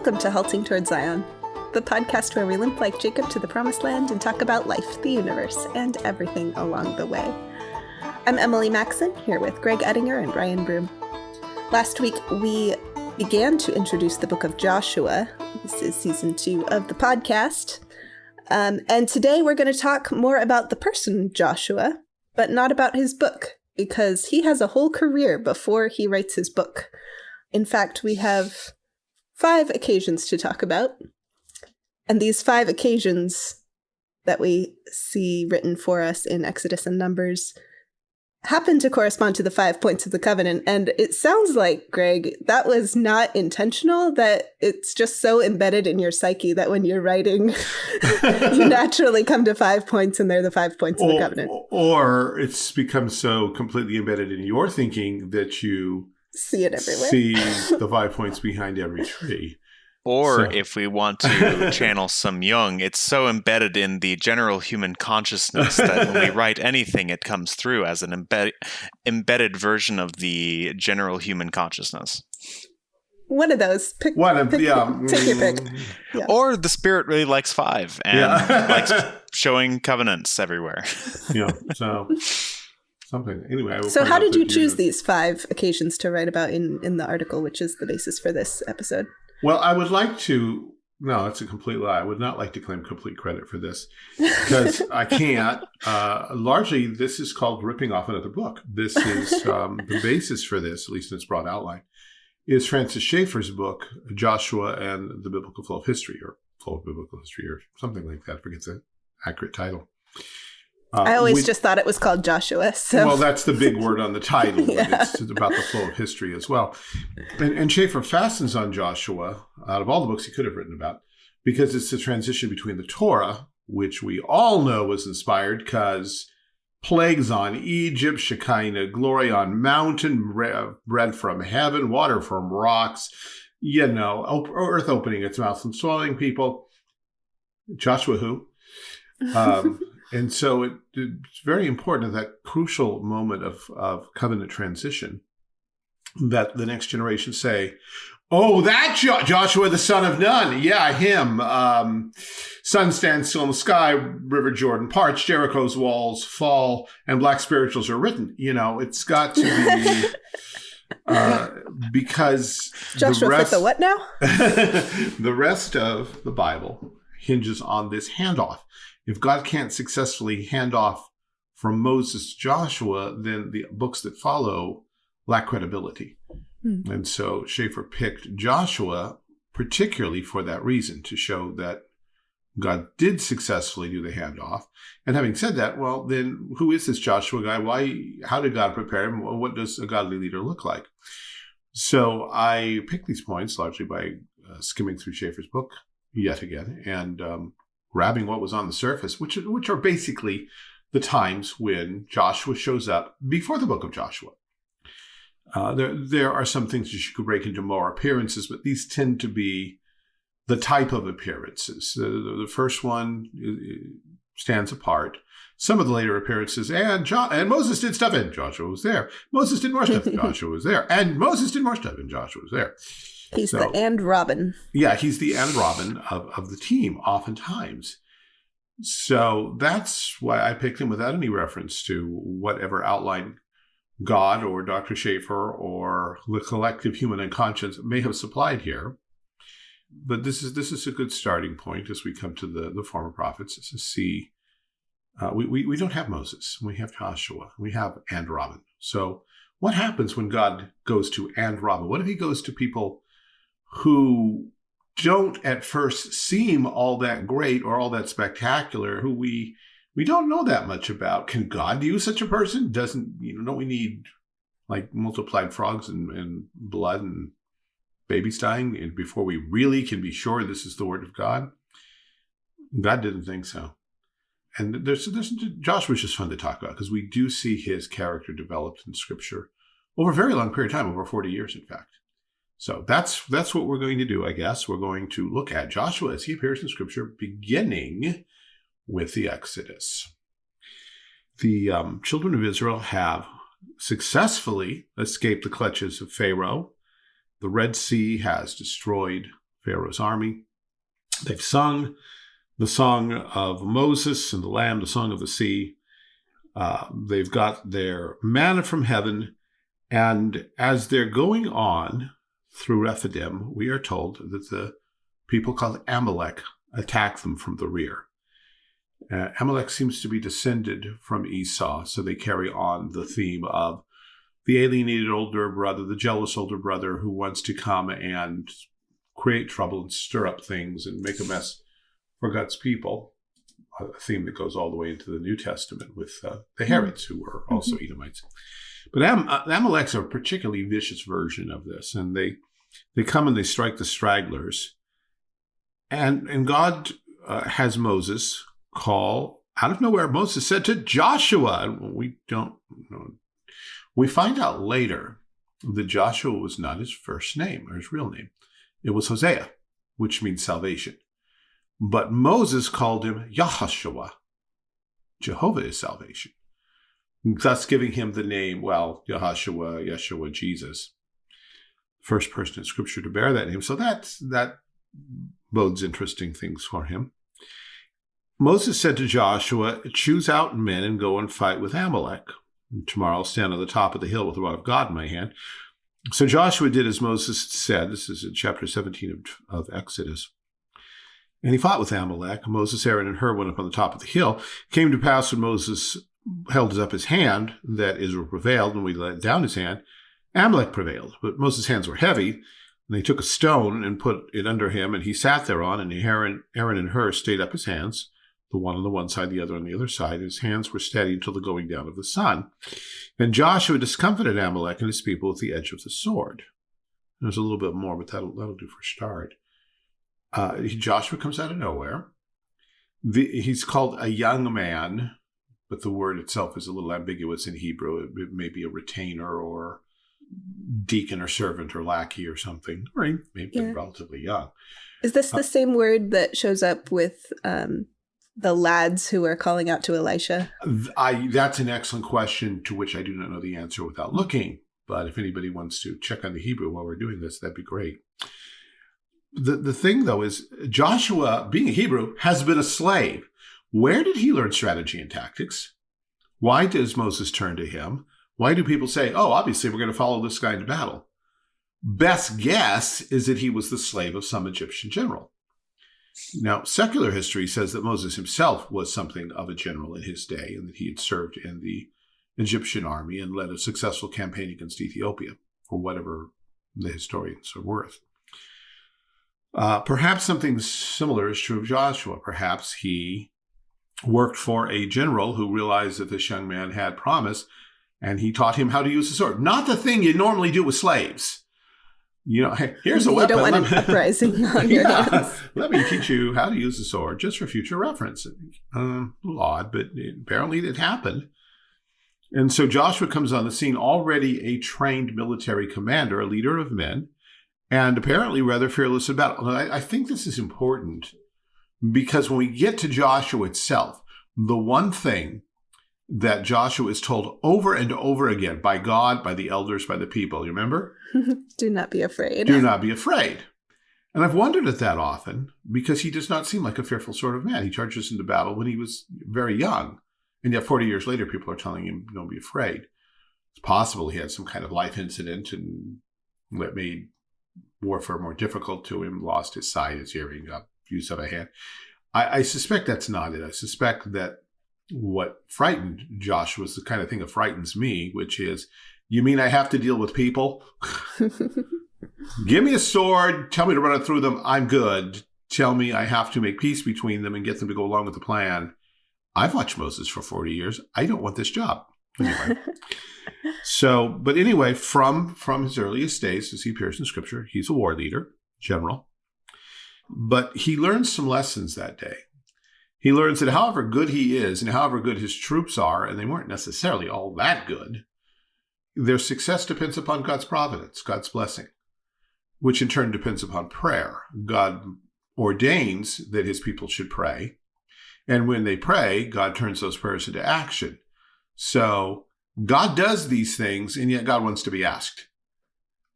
Welcome to Halting Toward Zion, the podcast where we limp like Jacob to the promised land and talk about life, the universe, and everything along the way. I'm Emily Maxon, here with Greg Ettinger and Ryan Broom. Last week, we began to introduce the book of Joshua. This is season two of the podcast. Um, and today we're going to talk more about the person Joshua, but not about his book, because he has a whole career before he writes his book. In fact, we have five occasions to talk about. And these five occasions that we see written for us in Exodus and Numbers happen to correspond to the five points of the covenant. And it sounds like, Greg, that was not intentional, that it's just so embedded in your psyche that when you're writing, you naturally come to five points and they're the five points or, of the covenant. Or it's become so completely embedded in your thinking that you see it everywhere. See the five points behind every tree. Or so. if we want to channel some Jung, it's so embedded in the general human consciousness that when we write anything, it comes through as an embed- embedded version of the general human consciousness. One of those. Pick, One of pick, yeah. Take your pick. Mm. Yeah. Or the spirit really likes five and yeah. likes showing covenants everywhere. yeah. So something. Anyway. So how did you choose these five occasions to write about in in the article, which is the basis for this episode? Well, I would like to. No, it's a complete lie. I would not like to claim complete credit for this because I can't. Uh, largely, this is called ripping off another book. This is um, the basis for this, at least in its broad outline, is Francis Schaeffer's book, Joshua and the Biblical Flow of History, or Flow of Biblical History, or something like that. I forget the accurate title. Uh, I always just thought it was called Joshua. So. Well, that's the big word on the title, yeah. but it's about the flow of history as well. And, and Schaeffer fastens on Joshua out of all the books he could have written about because it's the transition between the Torah, which we all know was inspired because plagues on Egypt, Shekinah glory on mountain, bread from heaven, water from rocks, you know, earth opening its mouth and swallowing people. Joshua who? Um, and so it, it's very important at that crucial moment of, of covenant transition that the next generation say, Oh, that jo Joshua, the son of Nun. Yeah, him. Um, sun stands still in the sky, River Jordan parts, Jericho's walls fall, and black spirituals are written. You know, it's got to be uh, because Joshua the rest, the what now? the rest of the Bible hinges on this handoff if God can't successfully hand off from Moses to Joshua, then the books that follow lack credibility. Hmm. And so Schaeffer picked Joshua particularly for that reason, to show that God did successfully do the handoff. And having said that, well, then who is this Joshua guy? Why, how did God prepare him? What does a godly leader look like? So I picked these points largely by uh, skimming through Schaeffer's book yet again and um, grabbing what was on the surface, which which are basically the times when Joshua shows up before the book of Joshua. Uh, there there are some things that you could break into more appearances, but these tend to be the type of appearances. The, the, the first one stands apart. Some of the later appearances, and jo- and Moses did stuff, and Joshua was there. Moses did more stuff, and Joshua was there, and Moses did more stuff, and Joshua was there. He's so, the and Robin. Yeah, he's the and Robin of, of the team, oftentimes. So that's why I picked him without any reference to whatever outline God or Dr. Schaeffer or the collective human unconscious may have supplied here. But this is this is a good starting point as we come to the, the former prophets to see uh, we, we, we don't have Moses. We have Joshua. We have and Robin. So what happens when God goes to and Robin? What if he goes to people who don't at first seem all that great or all that spectacular, who we we don't know that much about. Can God use such a person? Doesn't you know? Don't we need like multiplied frogs and, and blood and babies dying and before we really can be sure this is the word of God? God didn't think so. And there's, there's Joshua's just fun to talk about because we do see his character developed in Scripture over a very long period of time, over 40 years, in fact. So that's that's what we're going to do, I guess. We're going to look at Joshua as he appears in Scripture, beginning with the Exodus. The um, children of Israel have successfully escaped the clutches of Pharaoh. The Red Sea has destroyed Pharaoh's army. They've sung the song of Moses and the Lamb, the song of the sea. Uh, they've got their manna from heaven. And as they're going on through Rephidim, we are told that the people called Amalek attack them from the rear. Uh, Amalek seems to be descended from Esau, so they carry on the theme of the alienated older brother, the jealous older brother who wants to come and create trouble and stir up things and make a mess for God's people. A theme that goes all the way into the New Testament with uh, the hmm. Herods, who were also mm-hmm. Edomites. But Am- uh, Amalek's a particularly vicious version of this, and they they come and they strike the stragglers, and and God uh, has Moses call out of nowhere. Moses said to Joshua, we don't know. We find out later that Joshua was not his first name or his real name. It was Hosea, which means salvation. But Moses called him Yahashua. Jehovah is salvation. Thus giving him the name, well, Yahashua, Yeshua, Jesus. First person in scripture to bear that name. So that, that bodes interesting things for him. Moses said to Joshua, Choose out men and go and fight with Amalek. Tomorrow I'll stand on the top of the hill with the rod of God in my hand. So Joshua did as Moses said. This is in chapter 17 of, of Exodus. And he fought with Amalek. Moses, Aaron, and Hur went up on the top of the hill. It came to pass when Moses held up his hand that Israel prevailed, and we let down his hand. Amalek prevailed, but Moses' hands were heavy. And they took a stone and put it under him, and he sat thereon, and Aaron, Aaron and Hur stayed up his hands the one on the one side, the other on the other side. His hands were steady until the going down of the sun. And Joshua discomfited Amalek and his people with the edge of the sword. There's a little bit more, but that'll, that'll do for start. Uh, Joshua comes out of nowhere. The, he's called a young man, but the word itself is a little ambiguous in Hebrew. It, it may be a retainer or deacon or servant or lackey or something, or maybe yeah. relatively young. Is this the uh, same word that shows up with um, the lads who are calling out to Elisha? I, that's an excellent question to which I do not know the answer without looking. But if anybody wants to check on the Hebrew while we're doing this, that'd be great. The, the thing, though, is Joshua, being a Hebrew, has been a slave. Where did he learn strategy and tactics? Why does Moses turn to him? Why do people say, oh, obviously we're going to follow this guy into battle? Best guess is that he was the slave of some Egyptian general. Now, secular history says that Moses himself was something of a general in his day and that he had served in the Egyptian army and led a successful campaign against Ethiopia, for whatever the historians are worth. Uh, perhaps something similar is true of Joshua. Perhaps he worked for a general who realized that this young man had promise and he taught him how to use the sword. Not the thing you normally do with slaves you know, hey, here's a you weapon. You don't want an uprising on your yeah, hands. Let me teach you how to use the sword just for future reference. Um, odd, but apparently it happened. And so Joshua comes on the scene already a trained military commander, a leader of men, and apparently rather fearless about it. I, I think this is important because when we get to Joshua itself, the one thing that Joshua is told over and over again by God, by the elders, by the people. You remember? Do not be afraid. Do not be afraid. And I've wondered at that often because he does not seem like a fearful sort of man. He charges into battle when he was very young. And yet 40 years later, people are telling him, don't be afraid. It's possible he had some kind of life incident and that made warfare more difficult to him, lost his sight, his hearing, got use of a hand. I, I suspect that's not it. I suspect that what frightened Josh was the kind of thing that frightens me, which is, you mean I have to deal with people? Give me a sword, tell me to run it through them, I'm good. Tell me I have to make peace between them and get them to go along with the plan. I've watched Moses for 40 years. I don't want this job. Anyway. so, but anyway, from from his earliest days, as he appears in scripture, he's a war leader, general. But he learns some lessons that day. He learns that however good he is and however good his troops are, and they weren't necessarily all that good, their success depends upon God's providence, God's blessing, which in turn depends upon prayer. God ordains that his people should pray. And when they pray, God turns those prayers into action. So God does these things, and yet God wants to be asked.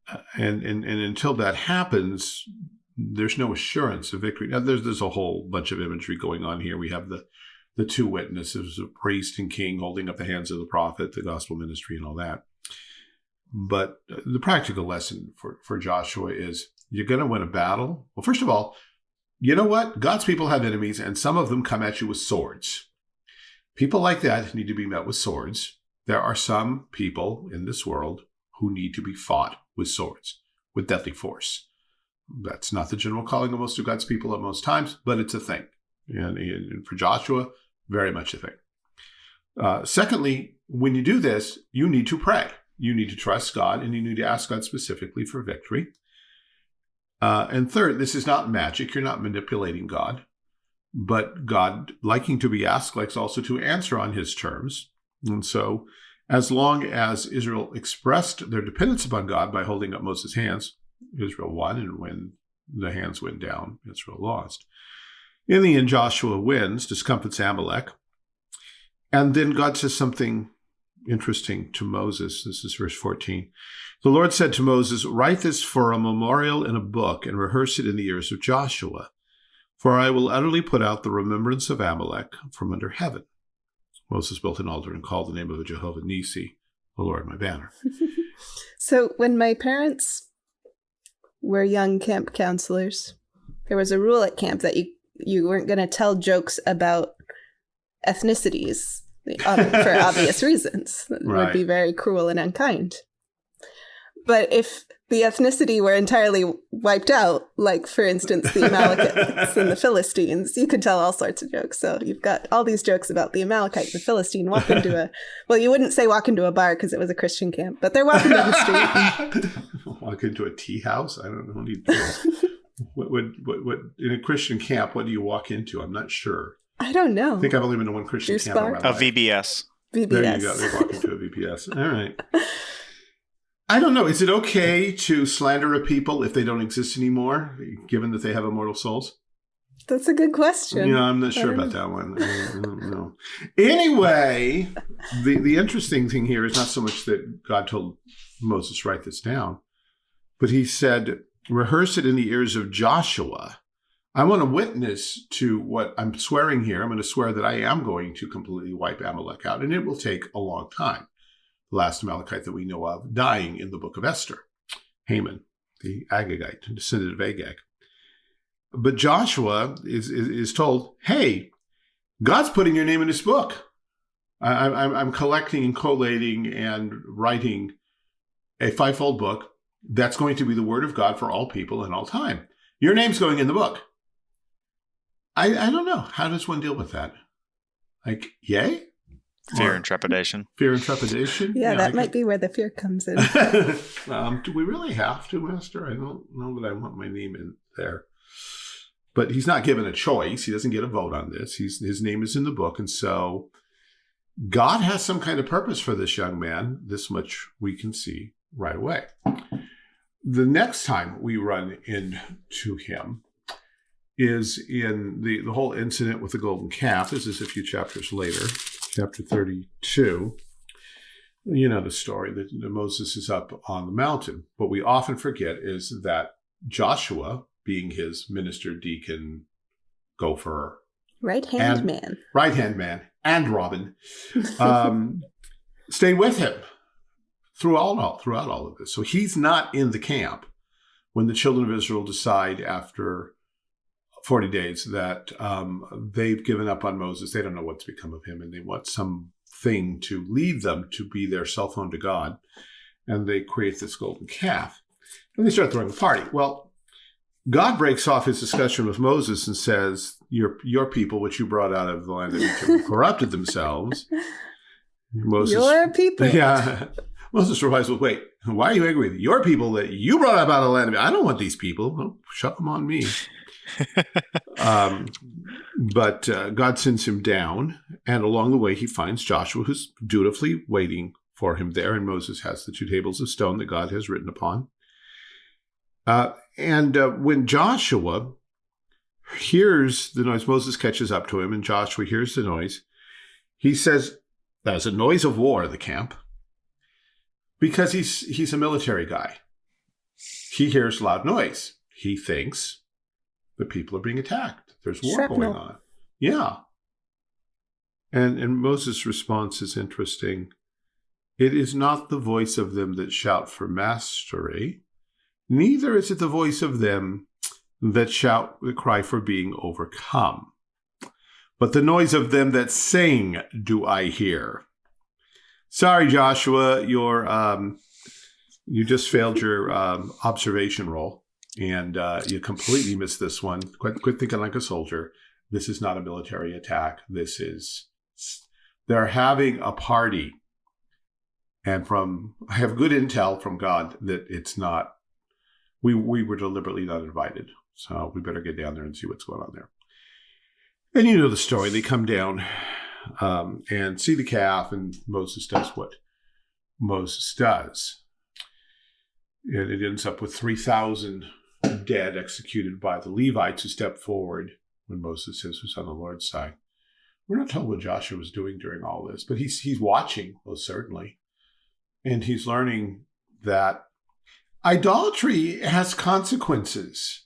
Uh, and, and, and until that happens, there's no assurance of victory. Now, there's there's a whole bunch of imagery going on here. We have the the two witnesses, a priest and king, holding up the hands of the prophet, the gospel ministry, and all that. But the practical lesson for, for Joshua is you're going to win a battle. Well, first of all, you know what? God's people have enemies, and some of them come at you with swords. People like that need to be met with swords. There are some people in this world who need to be fought with swords, with deadly force. That's not the general calling of most of God's people at most times, but it's a thing. And, for Joshua, very much a thing. Uh, secondly, when you do this, you need to pray. You need to trust God and you need to ask God specifically for victory. Uh, and third, this is not magic. You're not manipulating God. But God, liking to be asked, likes also to answer on his terms. And so, as long as Israel expressed their dependence upon God by holding up Moses' hands, Israel won. And when the hands went down, Israel lost. In the end, Joshua wins, discomfits Amalek. And then God says something interesting to Moses. This is verse 14. The Lord said to Moses, Write this for a memorial in a book and rehearse it in the ears of Joshua, for I will utterly put out the remembrance of Amalek from under heaven. Moses built an altar and called the name of Jehovah Nissi, the Lord my banner. so when my parents were young camp counselors, there was a rule at camp that you you weren't going to tell jokes about ethnicities for obvious reasons. It right. would be very cruel and unkind. But if the ethnicity were entirely wiped out, like for instance the Amalekites and the Philistines, you could tell all sorts of jokes. So you've got all these jokes about the Amalekite, the Philistine, walk into a well, you wouldn't say walk into a bar because it was a Christian camp, but they're walking down the street. walk into a tea house? I don't know. what would what, what in a Christian camp? What do you walk into? I'm not sure. I don't know. I think I've only been to one Christian Juice camp. Bar? A VBS. VBS. There you go. They walk into a VBS. All right. I don't know. Is it okay to slander a people if they don't exist anymore, given that they have immortal souls? That's a good question. Yeah, I'm not sure about know. that one. I don't know. Anyway, the, the interesting thing here is not so much that God told Moses, write this down, but he said, rehearse it in the ears of Joshua I want to witness to what I'm swearing here. I'm going to swear that I am going to completely wipe Amalek out, and it will take a long time. Last Amalekite that we know of dying in the book of Esther, Haman, the Agagite, descendant of Agag. But Joshua is, is, is told, hey, God's putting your name in this book. I, I'm, I'm collecting and collating and writing a fivefold book that's going to be the word of God for all people in all time. Your name's going in the book. I, I don't know. How does one deal with that? Like, yay? Fear or and trepidation. Fear and trepidation. Yeah, yeah that might be where the fear comes in. um, do we really have to, Master? I don't know that I want my name in there. But he's not given a choice. He doesn't get a vote on this. He's his name is in the book, and so God has some kind of purpose for this young man. This much we can see right away. The next time we run into him, is in the, the whole incident with the golden calf. This is a few chapters later, chapter 32. You know the story that Moses is up on the mountain. What we often forget is that Joshua, being his minister, deacon, gopher, right hand man, right hand man, and Robin, um, stay with him throughout all throughout all of this. So he's not in the camp when the children of Israel decide after 40 days that um, they've given up on Moses. They don't know what's become of him, and they want something to lead them to be their cell phone to God. And they create this golden calf. And they start throwing a party. Well, God breaks off his discussion with Moses and says, Your, your people, which you brought out of the land of Egypt, corrupted themselves. Moses, your people. Yeah. Moses replies, Well, wait, why are you angry with your people that you brought up out of the land of Egypt? I don't want these people. Well, shut them on me um, but uh, God sends him down, and along the way, he finds Joshua, who's dutifully waiting for him there. And Moses has the two tables of stone that God has written upon. Uh, and uh, when Joshua hears the noise, Moses catches up to him, and Joshua hears the noise. He says, "That's a noise of war." In the camp, because he's he's a military guy. He hears loud noise. He thinks the people are being attacked. There's war Shrapnel. going on. Yeah. And and Moses' response is interesting. It is not the voice of them that shout for mastery, neither is it the voice of them that shout the cry for being overcome. But the noise of them that sing do I hear. Sorry, Joshua, your um, you just failed your um, observation roll, and uh, you completely missed this one. Quit, quit thinking like a soldier. This is not a military attack. This is they're having a party, and from I have good intel from God that it's not. We we were deliberately not invited, so we better get down there and see what's going on there. And you know the story. They come down um, and see the calf, and Moses does what Moses does. And it ends up with 3,000 dead executed by the Levites who stepped forward when Moses says, Who's on the Lord's side? We're not told what Joshua was doing during all this, but he's, he's watching, most certainly. And he's learning that idolatry has consequences,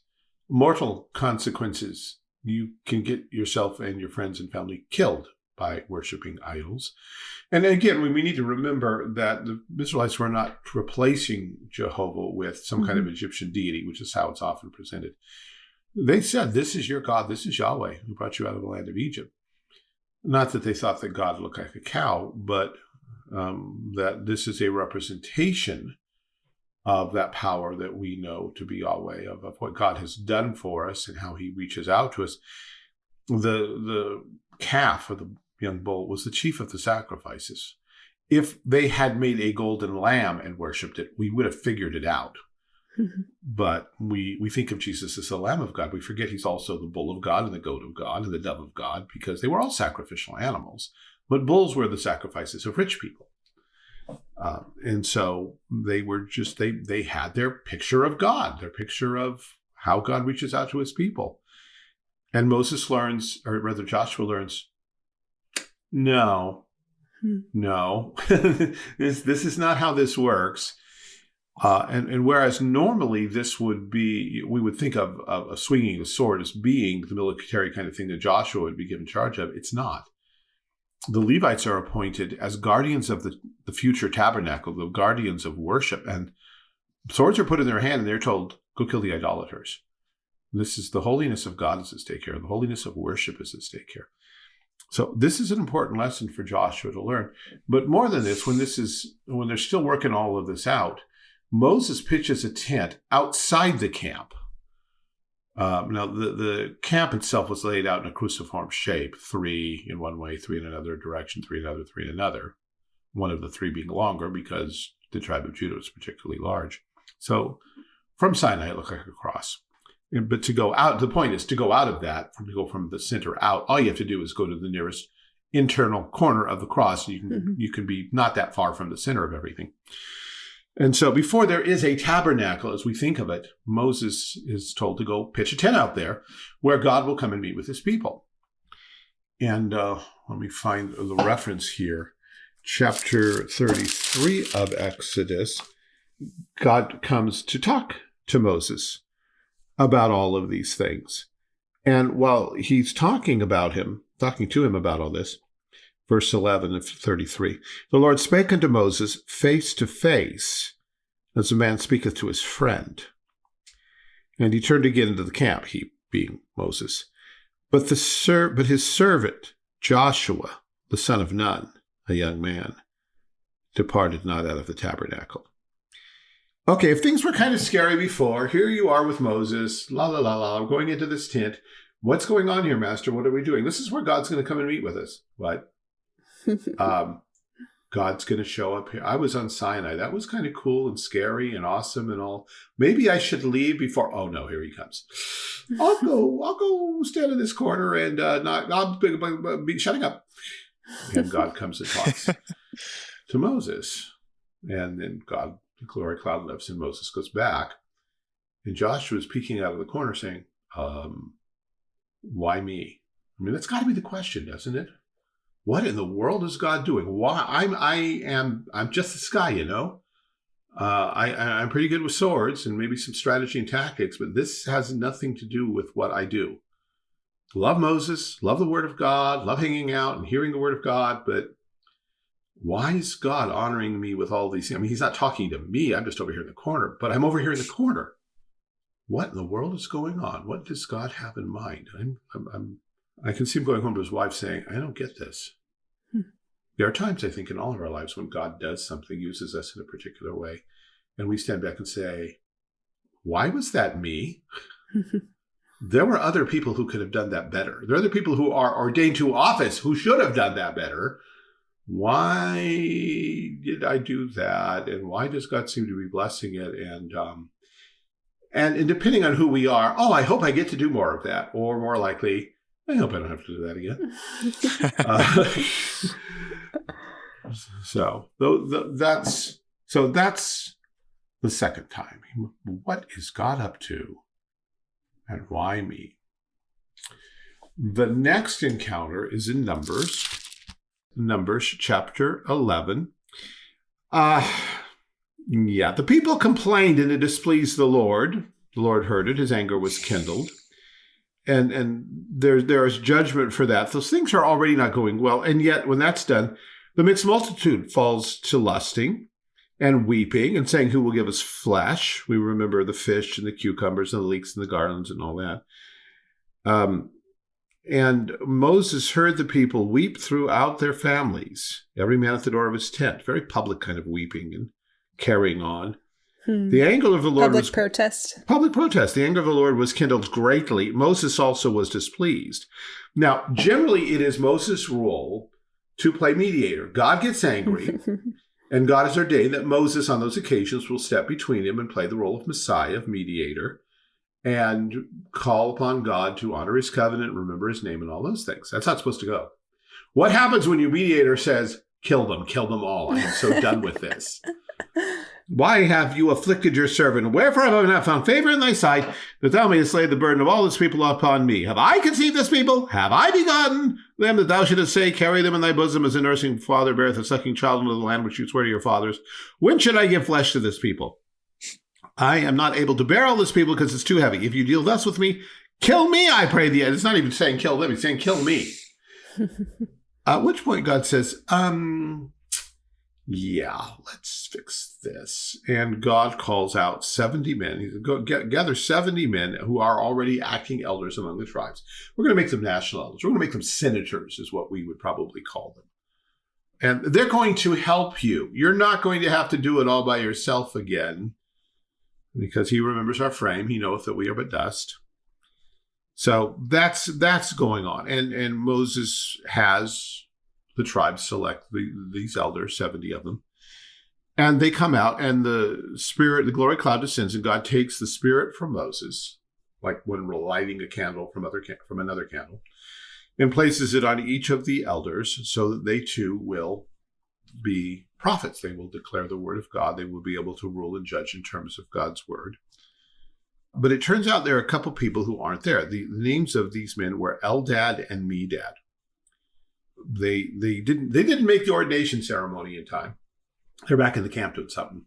mortal consequences. You can get yourself and your friends and family killed by worshiping idols. And again, we need to remember that the Israelites were not replacing Jehovah with some kind of Egyptian deity, which is how it's often presented. They said, This is your God, this is Yahweh, who brought you out of the land of Egypt. Not that they thought that God looked like a cow, but um, that this is a representation of that power that we know to be Yahweh, of, of what God has done for us and how he reaches out to us. The, the calf or the young bull was the chief of the sacrifices. If they had made a golden lamb and worshipped it, we would have figured it out. But we, we think of Jesus as the Lamb of God. We forget he's also the bull of God and the goat of God and the dove of God because they were all sacrificial animals. But bulls were the sacrifices of rich people. Uh, and so they were just, they, they had their picture of God, their picture of how God reaches out to his people. And Moses learns, or rather Joshua learns, no, Hmm. no, this, this is not how this works. Uh, and, and whereas normally this would be, we would think of, of a swinging a sword as being the military kind of thing that Joshua would be given charge of. It's not. The Levites are appointed as guardians of the, the future tabernacle, the guardians of worship. And swords are put in their hand and they're told, go kill the idolaters. This is the holiness of God is at stake here. The holiness of worship is at stake here. So this is an important lesson for Joshua to learn. But more than this, when this is when they're still working all of this out, Moses pitches a tent outside the camp. Um, now the, the camp itself was laid out in a cruciform shape, three in one way, three in another direction, three in another, three in another. One of the three being longer because the tribe of Judah was particularly large. So from Sinai, it looked like a cross. But to go out, the point is to go out of that, to go from the center out, all you have to do is go to the nearest internal corner of the cross. You can Mhm. you can be not that far from the center of everything. And so before there is a tabernacle, as we think of it, Moses is told to go pitch a tent out there where God will come and meet with his people. And uh, let me find the reference here. Chapter 33 of Exodus, God comes to talk to Moses about all of these things. And while he's talking about him, talking to him about all this, verse 11 of 33, the Lord spake unto Moses face to face, as a man speaketh to his friend. And he turned again into the camp, he being Moses. But the ser- but his servant Joshua, the son of Nun, a young man, departed not out of the tabernacle. Okay, if things were kind of scary before, here you are with Moses, la la la la, going into this tent. What's going on here, Master? What are we doing? This is where God's going to come and meet with us. What? um, God's going to show up here. I was on Sinai. That was kind of cool and scary and awesome and all. Maybe I should leave before. Oh no, here he comes. I'll go. I'll go stand in this corner and uh, not. I'll be, be shutting up. And God comes and talks to Moses, and then God, the glory cloud lifts, and Moses goes back, and Joshua is peeking out of the corner, saying, um, "Why me?" I mean, that's got to be the question, doesn't it? What in the world is God doing? Why I'm I am I'm just this guy, you know. Uh, I, I'm pretty good with swords and maybe some strategy and tactics, but this has nothing to do with what I do. Love Moses, love the Word of God, love hanging out and hearing the Word of God, but why is God honoring me with all these? things? I mean, He's not talking to me. I'm just over here in the corner, but I'm over here in the corner. What in the world is going on? What does God have in mind? I'm, I'm, I'm I can see him going home to his wife saying, I don't get this. Hmm. There are times, I think, in all of our lives when God does something, uses us in a particular way, and we stand back and say, Why was that me? there were other people who could have done that better. There are other people who are ordained to office who should have done that better. Why did I do that? And why does God seem to be blessing it? And um, and, and depending on who we are, oh, I hope I get to do more of that, or more likely, I hope I don't have to do that again. uh, so that's so that's the second time. What is God up to, and why me? The next encounter is in Numbers, Numbers chapter eleven. Uh, yeah, the people complained and it displeased the Lord. The Lord heard it; his anger was kindled and and there there is judgment for that. Those things are already not going well, and yet when that's done, the mixed multitude falls to lusting and weeping and saying, "Who will give us flesh?" We remember the fish and the cucumbers and the leeks and the garlands and all that. Um, and Moses heard the people weep throughout their families, every man at the door of his tent, very public kind of weeping and carrying on. Hmm. The anger of the Lord was public was protest. Public protest. The anger of the Lord was kindled greatly. Moses also was displeased. Now, generally, it is Moses' role to play mediator. God gets angry, and God has ordained that Moses, on those occasions, will step between him and play the role of Messiah, of mediator, and call upon God to honor his covenant, remember his name, and all those things. That's not supposed to go. What happens when your mediator says, kill them, kill them all? I am so done with this. Why have you afflicted your servant? Wherefore have I not found favor in thy sight, that thou mayest lay the burden of all this people upon me? Have I conceived this people? Have I begotten them that thou shouldest say, Carry them in thy bosom as a nursing father beareth a sucking child into the land which you swear to your fathers? When should I give flesh to this people? I am not able to bear all this people because it's too heavy. If you deal thus with me, kill me, I pray thee. It's not even saying kill them, it's saying kill me. At which point God says, um, yeah, let's fix this. And God calls out 70 men. He said, Go get, gather 70 men who are already acting elders among the tribes. We're going to make them national elders. We're going to make them senators, is what we would probably call them. And they're going to help you. You're not going to have to do it all by yourself again because he remembers our frame. He knoweth that we are but dust. So that's that's going on. And and Moses has the tribes select the, these elders, 70 of them. And they come out, and the spirit, the glory cloud descends, and God takes the spirit from Moses, like when we're lighting a candle from other from another candle, and places it on each of the elders, so that they too will be prophets. They will declare the word of God. They will be able to rule and judge in terms of God's word. But it turns out there are a couple people who aren't there. The, the names of these men were Eldad and Medad they they didn't they didn't make the ordination ceremony in time. They're back in the camp doing something.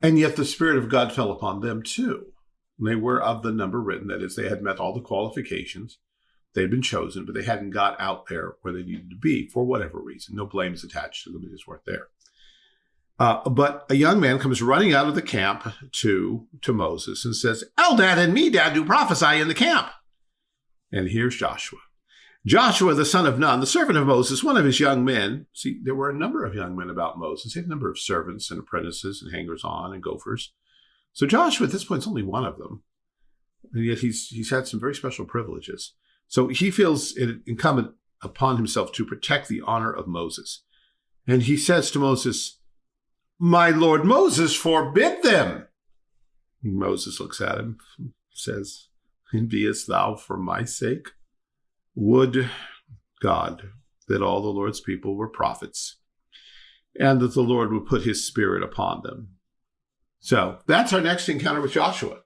And yet the Spirit of God fell upon them too. They were of the number written, that is, they had met all the qualifications. They'd been chosen, but they hadn't got out there where they needed to be for whatever reason. No blame is attached to them, they just weren't there. Uh, but a young man comes running out of the camp to, to Moses and says, Eldad and Medad do prophesy in the camp. And here's Joshua. Joshua, the son of Nun, the servant of Moses, one of his young men. See, there were a number of young men about Moses. He had a number of servants and apprentices and hangers on and gophers. So Joshua at this point is only one of them. And yet he's he's had some very special privileges. So he feels it incumbent upon himself to protect the honor of Moses. And he says to Moses, My Lord Moses, forbid them. Moses looks at him, says, And beest thou for my sake? Would God that all the Lord's people were prophets and that the Lord would put his spirit upon them. So that's our next encounter with Joshua.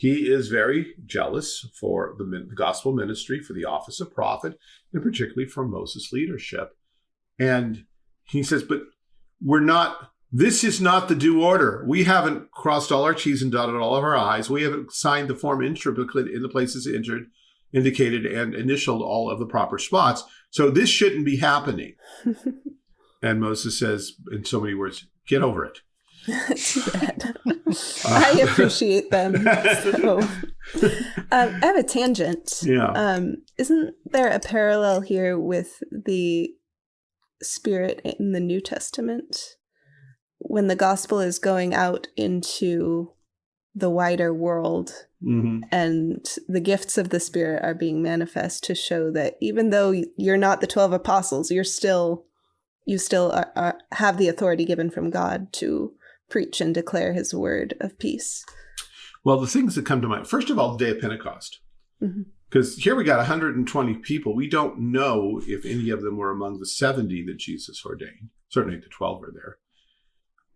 He is very jealous for the, gospel ministry, for the office of prophet, and particularly for Moses' leadership. And he says, But we're not This is not the due order. We haven't crossed all our T's and dotted all of our I's. We haven't signed the form in in the places injured, indicated and initialed all of the proper spots. So this shouldn't be happening. and Moses says, in so many words, get over it. Too bad. I appreciate them. So. Um, I have a tangent. Yeah. Um, isn't there a parallel here with the Spirit in the New Testament? When the gospel is going out into the wider world Mhm. and the gifts of the Spirit are being manifest to show that even though you're not the 12 apostles, you're still, you still are, are, have the authority given from God to preach and declare his word of peace. Well, the things that come to mind, first of all, the day of Pentecost. Mhm. Because here we got 120 people. We don't know if any of them were among the 70 that Jesus ordained. Certainly the 12 were there.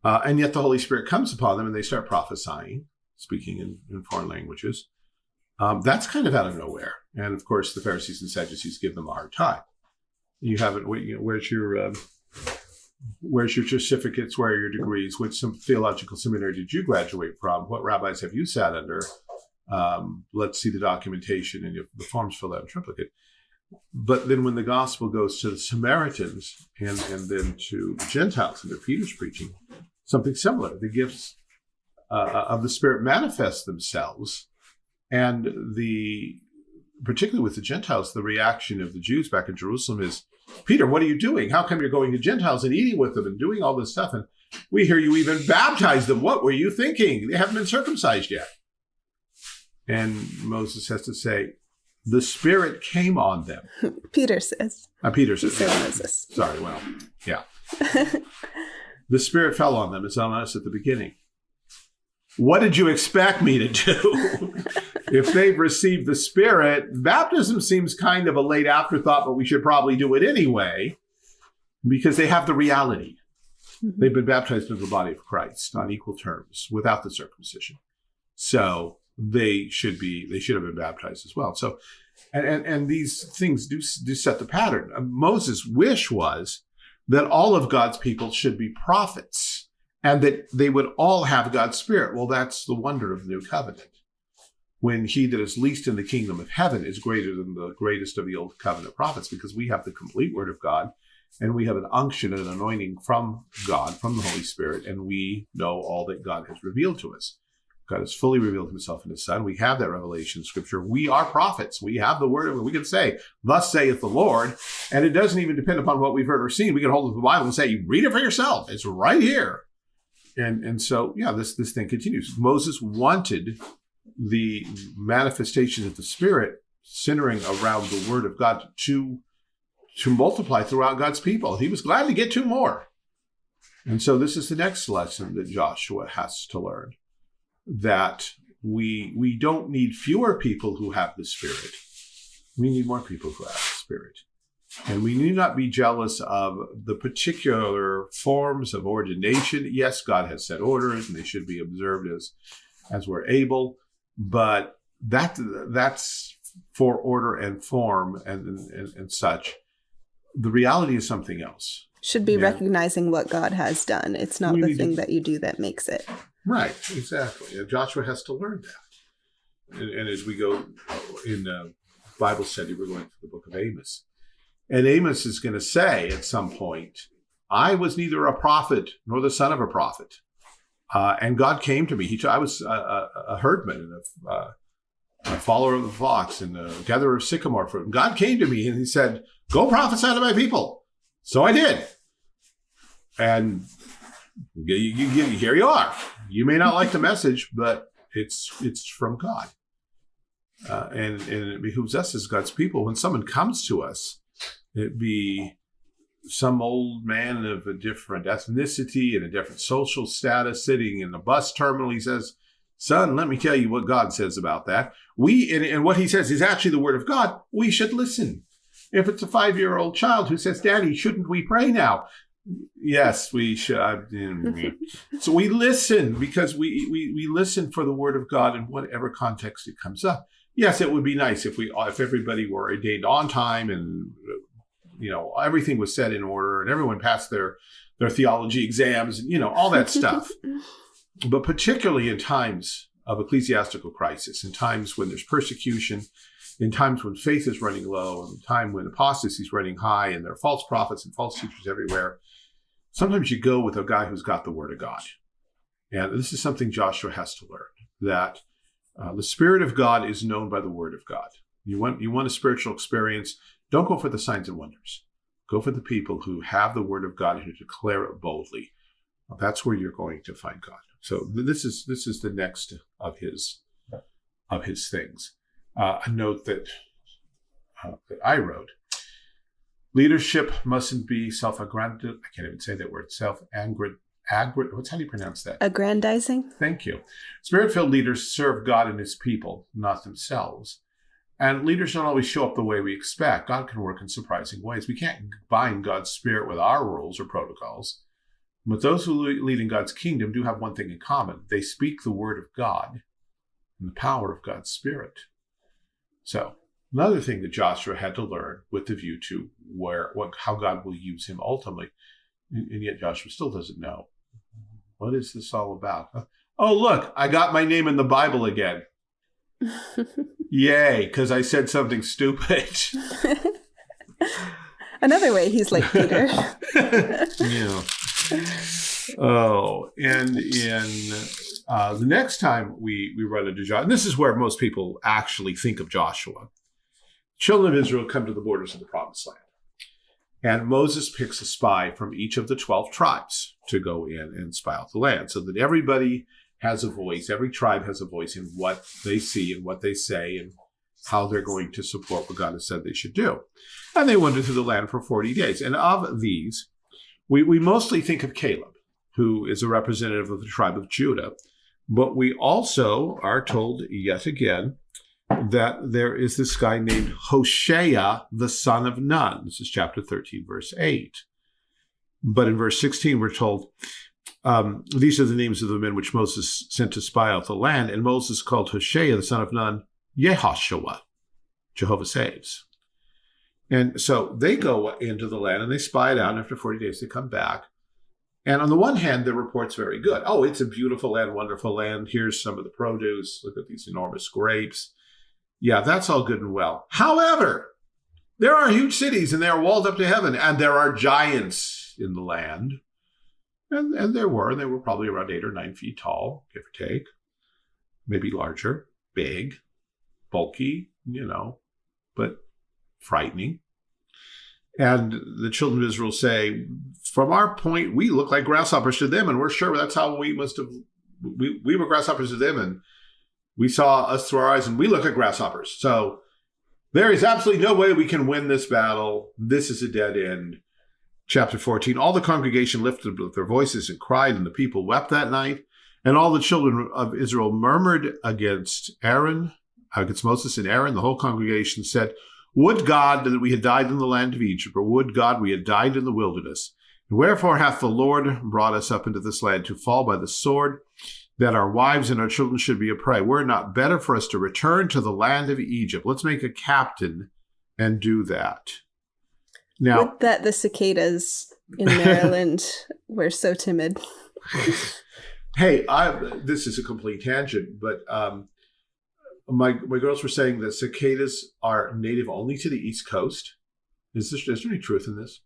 Uh, and yet the Holy Spirit comes upon them and they start prophesying, speaking in, in foreign languages. Um, that's kind of out of nowhere. And of course, the Pharisees and Sadducees give them a hard time. You haven't, you know, where's your, um, where's your certificates? Where are your degrees? Which some theological seminary did you graduate from? What rabbis have you sat under? Um, let's see the documentation and the forms filled out in triplicate. But then when the gospel goes to the Samaritans and, and then to the Gentiles under Peter's preaching, something similar. The gifts uh, of the Spirit manifest themselves. And the particularly with the Gentiles, the reaction of the Jews back in Jerusalem is, Peter, what are you doing? How come you're going to Gentiles and eating with them and doing all this stuff? And we hear you even baptize them. What were you thinking? They haven't been circumcised yet. And Moses has to say, the Spirit came on them. Peter says. Uh, Peter says. Moses. sorry, well, yeah. The Spirit fell on them. It's on us at the beginning. What did you expect me to do? if they've received the Spirit, baptism seems kind of a late afterthought, but we should probably do it anyway because they have the reality. Mhm. They've been baptized into the body of Christ on equal terms without the circumcision. So they should be, they should have been baptized as well. So, and, and, and these things do, do set the pattern. Moses' wish was that all of God's people should be prophets and that they would all have God's spirit. Well, that's the wonder of the new covenant. When he that is least in the kingdom of heaven is greater than the greatest of the old covenant prophets, because we have the complete word of God and we have an unction and an anointing from God, from the Holy Spirit, and we know all that God has revealed to us. God has fully revealed himself in his son. We have that revelation in scripture. We are prophets. We have the word We can say, thus saith the Lord. And it doesn't even depend upon what we've heard or seen. We can hold up the Bible and say, read it for yourself. It's right here. And, and so, yeah, this, this thing continues. Moses wanted the manifestation of the Spirit centering around the word of God to, to multiply throughout God's people. He was glad to get two more. And so this is the next lesson that Joshua has to learn that we we don't need fewer people who have the spirit we need more people who have the spirit and we need not be jealous of the particular forms of ordination yes god has set orders and they should be observed as as we're able but that that's for order and form and and, and such the reality is something else Should be Yeah. recognizing what God has done. It's not We the need to- thing that you do that makes it. Right, exactly. And Joshua has to learn that. And, and as we go in uh, Bible study, we're going to the book of Amos. And Amos is going to say at some point, I was neither a prophet nor the son of a prophet. Uh, and God came to me. He, I was a, a, a herdman and a, uh, a follower of the flocks and a gatherer of sycamore fruit. And God came to me and he said, Go prophesy to my people. So I did. And you, you, you, here you are. You may not like the message, but it's it's from God, uh, and and it behooves us as God's people. When someone comes to us, it be some old man of a different ethnicity and a different social status sitting in the bus terminal. He says, "Son, let me tell you what God says about that." We and, and what He says is actually the Word of God. We should listen. If it's a five-year-old child who says, "Daddy, shouldn't we pray now?" Yes, we should. so we listen because we, we we listen for the word of God in whatever context it comes up. Yes, it would be nice if we if everybody were ordained on time and you know everything was set in order and everyone passed their their theology exams and you know all that stuff. but particularly in times of ecclesiastical crisis, in times when there's persecution, in times when faith is running low, in time when apostasy is running high, and there are false prophets and false teachers everywhere, sometimes you go with a guy who's got the word of God. And this is something Joshua has to learn that uh, the Spirit of God is known by the Word of God. You want you want a spiritual experience. Don't go for the signs and wonders. Go for the people who have the Word of God and who declare it boldly. That's where you're going to find God. So this is this is the next of his of his things. Uh, a note that uh, that I wrote: leadership mustn't be self-aggrandizing. I can't even say that word. Self-aggrandizing agri- what's how do you pronounce that? Aggrandizing. Thank you. Spirit-filled leaders serve God and his people, not themselves. And leaders don't always show up the way we expect. God can work in surprising ways. We can't bind God's spirit with our rules or protocols. But those who lead in God's kingdom do have one thing in common. They speak the word of God and the power of God's spirit. So, another thing that Joshua had to learn with the view to where what how God will use him ultimately. And yet Joshua still doesn't know what is this all about? Oh, look, I got my name in the Bible again. Yay, because I said something stupid. Another way he's like Peter. yeah. Oh, and in uh, the next time we we run into Joshua, and this is where most people actually think of Joshua. Children of Israel come to the borders of the Promised Land. And Moses picks a spy from each of the 12 tribes to go in and spy out the land so that everybody has a voice. Every tribe has a voice in what they see and what they say and how they're going to support what God has said they should do. And they wander through the land for 40 days. And of these, we, we mostly think of Caleb, who is a representative of the tribe of Judah. But we also are told yet again that there is this guy named Hoshea, the son of Nun. This is chapter 13, verse 8. But in verse 16, we're told, um, These are the names of the men which Moses sent to spy out the land. And Moses called Hoshea, the son of Nun, Yehoshua, Jehovah saves. And so they go into the land and they spy it out. And after 40 days, they come back. And on the one hand, the report's very good. Oh, it's a beautiful land, wonderful land. Here's some of the produce. Look at these enormous grapes. Yeah, that's all good and well. However, there are huge cities and they are walled up to heaven, and there are giants in the land. And, and there were, and they were probably around eight or nine feet tall, give or take, maybe larger, big, bulky, you know, but frightening. And the children of Israel say, from our point, we look like grasshoppers to them, and we're sure that's how we must have, we, we were grasshoppers to them, and we saw us through our eyes and we look at grasshoppers. So there is absolutely no way we can win this battle. This is a dead end. Chapter 14 All the congregation lifted up their voices and cried, and the people wept that night. And all the children of Israel murmured against Aaron, against Moses and Aaron. The whole congregation said, Would God that we had died in the land of Egypt, or would God we had died in the wilderness? And wherefore hath the Lord brought us up into this land to fall by the sword? that our wives and our children should be a prey. Were it not better for us to return to the land of Egypt? Let's make a captain and do that. Now, Would that the cicadas in Maryland were so timid. hey, I, this is a complete tangent, but um, my my girls were saying that cicadas are native only to the East Coast. Is, this, is there any truth in this?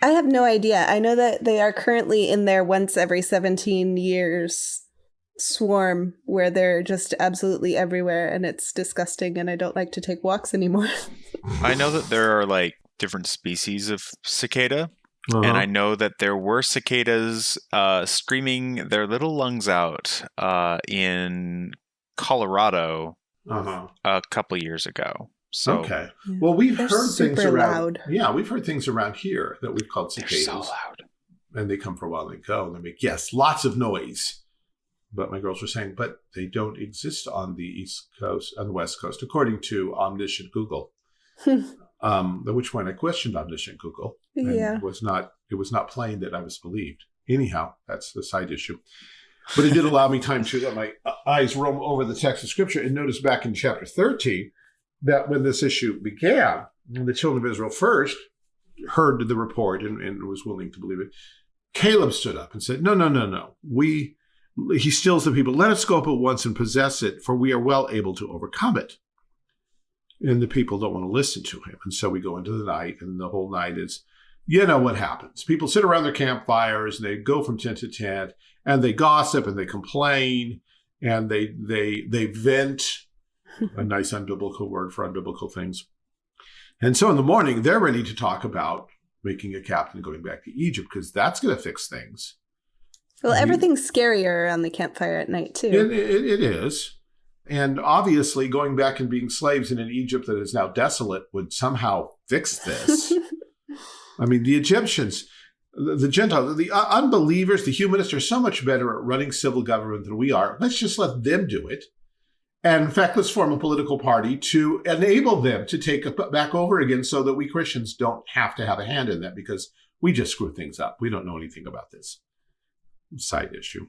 I have no idea. I know that they are currently in their once every 17 years swarm where they're just absolutely everywhere and it's disgusting and I don't like to take walks anymore. I know that there are like different species of cicada. Uh-huh. And I know that there were cicadas uh, screaming their little lungs out uh, in Colorado uh-huh. a couple years ago. So okay, well we've They're heard things around. Loud. Yeah, we've heard things around here that we've called cicadas. They're so loud, and they come for a while and they go. And they make yes, lots of noise but my girls were saying, but they don't exist on the East Coast, on the West Coast, according to omniscient Google. um, at which point I questioned omniscient Google. And yeah. was not it was not plain that I was believed. Anyhow, that's the side issue. But it did allow me time to let my eyes roam over the text of Scripture and notice back in chapter 13 that when this issue began, the children of Israel first heard the report and, and was willing to believe it. Caleb stood up and said, No, no, no, no. We he steals the people. Let us go up at once and possess it, for we are well able to overcome it. And the people don't want to listen to him. And so we go into the night, and the whole night is, you know what happens. People sit around their campfires and they go from tent to tent and they gossip and they complain and they they they vent a nice unbiblical word for unbiblical things. And so in the morning, they're ready to talk about making a captain going back to Egypt because that's going to fix things. Well, everything's scarier around the campfire at night, too. It, it, it is. And obviously, going back and being slaves in an Egypt that is now desolate would somehow fix this. I mean, the Egyptians, the, Gentiles, the unbelievers, the humanists are so much better at running civil government than we are. Let's just let them do it. And in fact, let's form a political party to enable them to take it back over again so that we Christians don't have to have a hand in that because we just screw things up. We don't know anything about this. Side issue.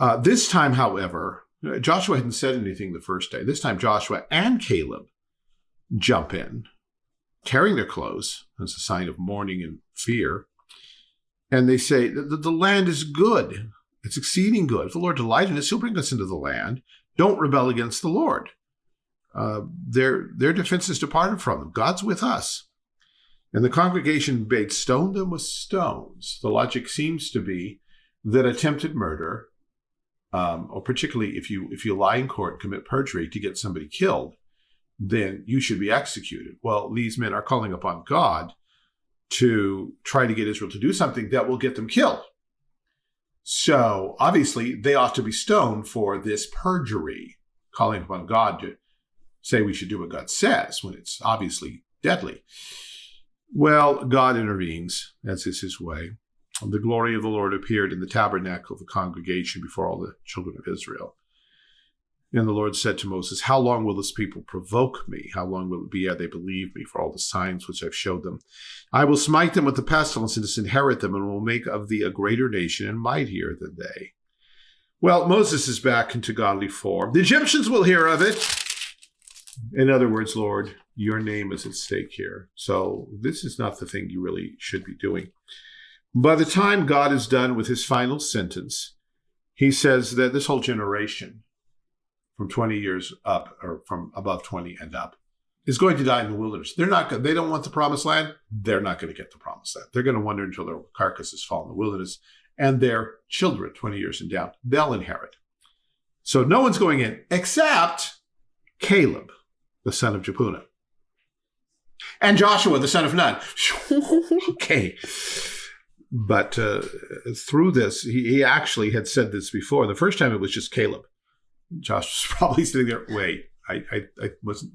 Uh, this time, however, Joshua hadn't said anything the first day. This time, Joshua and Caleb jump in, tearing their clothes as a sign of mourning and fear. And they say, the, the land is good. It's exceeding good. If the Lord delight in us, he'll bring us into the land. Don't rebel against the Lord. Uh, their, their defense is departed from them. God's with us. And the congregation bade stone them with stones. The logic seems to be that attempted murder, um, or particularly if you if you lie in court, commit perjury to get somebody killed, then you should be executed. Well, these men are calling upon God to try to get Israel to do something that will get them killed. So obviously, they ought to be stoned for this perjury, calling upon God to say we should do what God says when it's obviously deadly. Well, God intervenes, as is his way. The glory of the Lord appeared in the tabernacle of the congregation before all the children of Israel. And the Lord said to Moses, How long will this people provoke me? How long will it be ere they believe me for all the signs which I've showed them? I will smite them with the pestilence and disinherit them, and will make of thee a greater nation and mightier than they. Well, Moses is back into godly form. The Egyptians will hear of it. In other words, Lord, your name is at stake here. So this is not the thing you really should be doing. By the time God is done with his final sentence, he says that this whole generation from 20 years up or from above 20 and up is going to die in the wilderness. They're not good. they don't want the promised land. They're not going to get the promised land. They're going to wander until their carcasses fall in the wilderness and their children 20 years and down, they'll inherit. So no one's going in except Caleb, the son of Jephunneh. And Joshua, the son of Nun. okay. But uh, through this, he, he actually had said this before. The first time it was just Caleb. Josh was probably sitting there. Wait, I, I, I wasn't.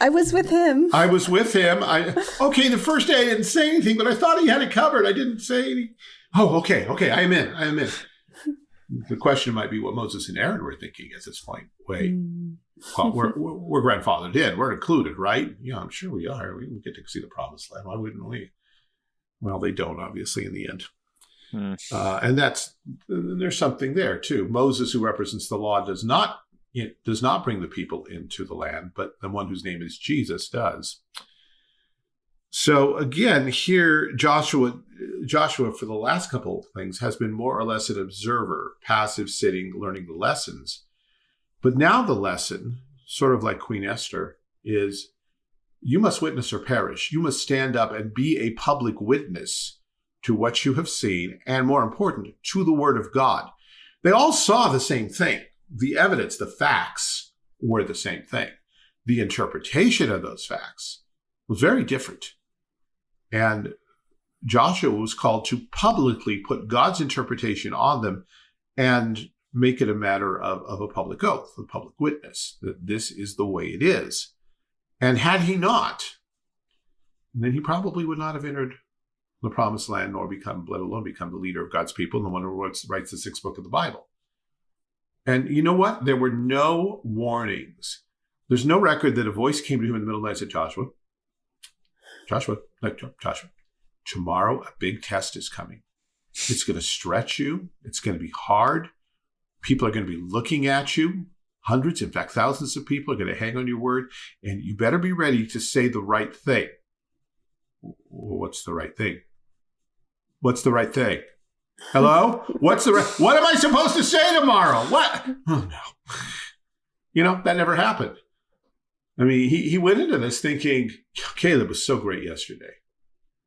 I was with him. I was with him. I okay. The first day I didn't say anything, but I thought he had it covered. I didn't say anything. Oh, okay, okay. I am in. I am in. The question might be what Moses and Aaron were thinking at this point. Wait, mm. well, we're, we're, we're grandfathered in. We're included, right? Yeah, I'm sure we are. We get to see the promised land. Why wouldn't we? Well, they don't, obviously, in the end. Mm. Uh, and that's there's something there too. Moses, who represents the law, does not it does not bring the people into the land, but the one whose name is Jesus does. So again, here Joshua, Joshua for the last couple of things has been more or less an observer, passive, sitting, learning the lessons. But now the lesson, sort of like Queen Esther, is you must witness or perish. You must stand up and be a public witness to what you have seen, and more important, to the word of God. They all saw the same thing. The evidence, the facts were the same thing. The interpretation of those facts was very different. And Joshua was called to publicly put God's interpretation on them and make it a matter of, of a public oath, a public witness, that this is the way it is. And had he not, then he probably would not have entered the promised land, nor become, let alone become the leader of God's people and the one who writes, writes the sixth book of the Bible. And you know what? There were no warnings. There's no record that a voice came to him in the middle of the night and said, Joshua, Joshua, no, Joshua, tomorrow a big test is coming. It's going to stretch you. It's going to be hard. People are going to be looking at you. Hundreds, in fact, thousands of people are going to hang on your word. And you better be ready to say the right thing. what's the right thing? What's the right thing? Hello? What's the right? What am I supposed to say tomorrow? What? Oh no. You know, that never happened. I mean, he, he went into this thinking, Caleb was so great yesterday.